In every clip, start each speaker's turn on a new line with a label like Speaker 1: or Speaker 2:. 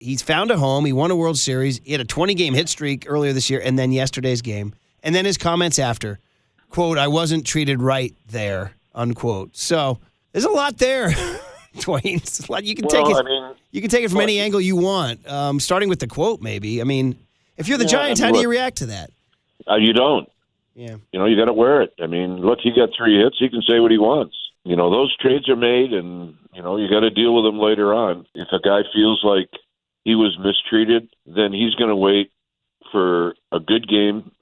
Speaker 1: he's found a home. He won a World Series. He had a 20 game hit streak earlier this year, and then yesterday's game, and then his comments after, quote, "I wasn't treated right there," unquote. So there's a lot there, Dwayne. Lot- You can
Speaker 2: Well,
Speaker 1: take it.
Speaker 2: I mean,
Speaker 1: you can take it from
Speaker 2: well,
Speaker 1: any angle you want. Um, starting with the quote, maybe. I mean, if you're the
Speaker 2: Yeah,
Speaker 1: Giants,
Speaker 2: I mean,
Speaker 1: how do you react to that?
Speaker 2: uh, you don't.
Speaker 1: Yeah.
Speaker 2: You know, you got to wear it. I mean, look, he got three hits. He can say what he wants. You know, those trades are made, and you know you got to deal with them later on. If a guy feels like he was mistreated, then he's going to wait for a good game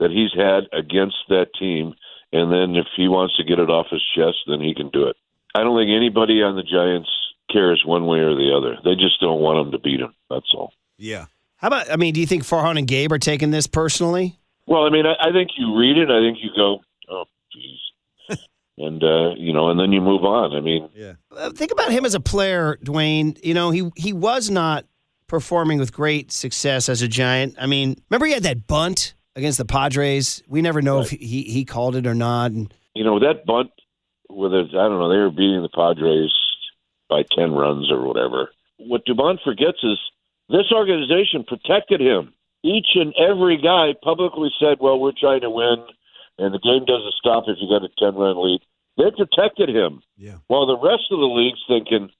Speaker 2: that he's had against that team, and then if he wants to get it off his chest, then he can do it. I don't think anybody on the Giants cares one way or the other. They just don't want him to beat him. That's all.
Speaker 3: Yeah.
Speaker 1: How about? I mean, do you think Farhan and Gabe are taking this personally?
Speaker 2: Well, I mean, I, I think you read it. I think you go, oh, jeez, and uh, you know, and then you move on. I mean,
Speaker 3: Yeah.
Speaker 1: Uh, think about him as a player, Dwayne. You know, he he was not performing with great success as a Giant. I mean, remember he had that bunt against the Padres. We never know if he he called it or not. And
Speaker 2: you know that bunt, whether I don't know, they were beating the Padres by ten runs or whatever. What Dubón forgets is this organization protected him. Each and every guy publicly said, "Well, we're trying to win, and the game doesn't stop if you got a ten run lead." They protected him,
Speaker 3: Yeah.
Speaker 2: while the rest of the league's thinking,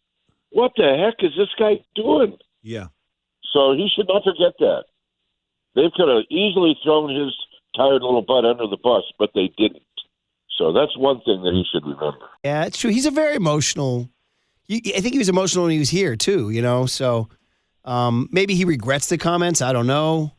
Speaker 2: "What the heck is this guy doing?"
Speaker 3: Yeah.
Speaker 2: So he should not forget that. They could have easily thrown his tired little butt under the bus, but they didn't. So that's one thing that he should remember.
Speaker 1: yeah, it's true. He's a very emotional. I think he was emotional when he was here too. You know, so um, maybe he regrets the comments. I don't know.